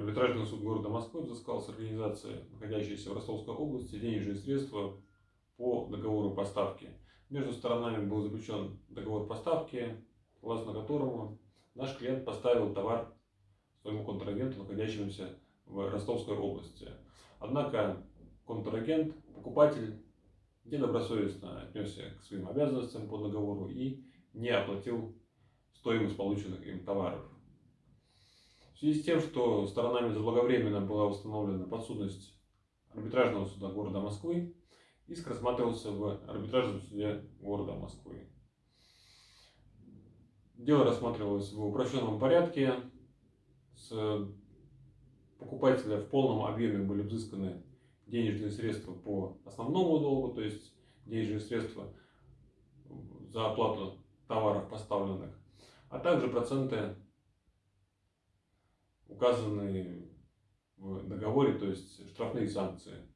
Арбитражный суд города Москвы взыскал с организации, находящейся в Ростовской области, денежные средства по договору поставки. Между сторонами был заключен договор поставки, согласно которому наш клиент поставил товар своему контрагенту, находящемуся в Ростовской области. Однако контрагент, покупатель недобросовестно отнесся к своим обязанностям по договору и не оплатил стоимость полученных им товаров. В связи с тем, что сторонами заблаговременно была установлена подсудность арбитражного суда города Москвы, иск рассматривался в арбитражном суде города Москвы. Дело рассматривалось в упрощенном порядке. С покупателя в полном объеме были взысканы денежные средства по основному долгу, то есть денежные средства за оплату товаров поставленных, а также проценты, указанные в договоре, то есть штрафные санкции.